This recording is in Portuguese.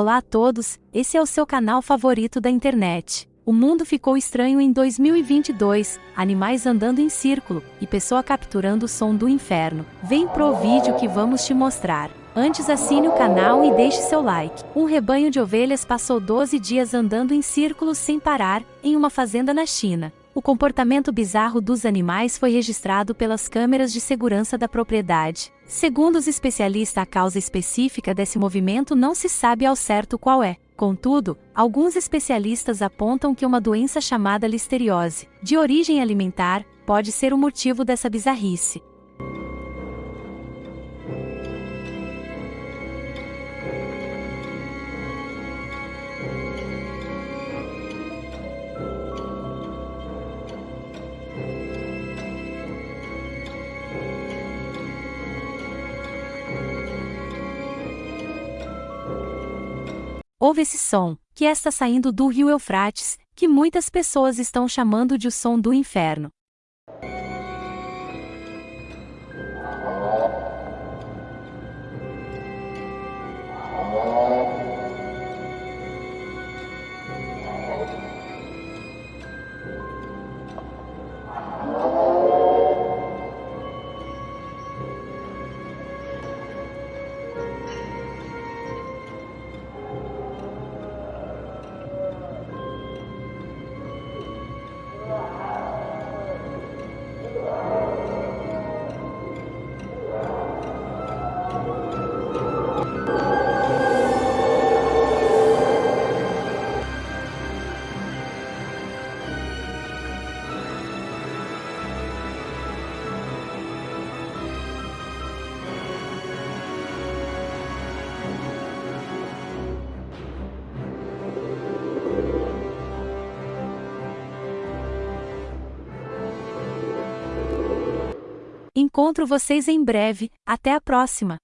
Olá a todos, esse é o seu canal favorito da internet. O mundo ficou estranho em 2022, animais andando em círculo e pessoa capturando o som do inferno. Vem pro vídeo que vamos te mostrar. Antes assine o canal e deixe seu like. Um rebanho de ovelhas passou 12 dias andando em círculos sem parar, em uma fazenda na China. O comportamento bizarro dos animais foi registrado pelas câmeras de segurança da propriedade. Segundo os especialistas, a causa específica desse movimento não se sabe ao certo qual é. Contudo, alguns especialistas apontam que uma doença chamada listeriose, de origem alimentar, pode ser o motivo dessa bizarrice. Ouve esse som, que está saindo do rio Eufrates, que muitas pessoas estão chamando de o som do inferno. Encontro vocês em breve, até a próxima!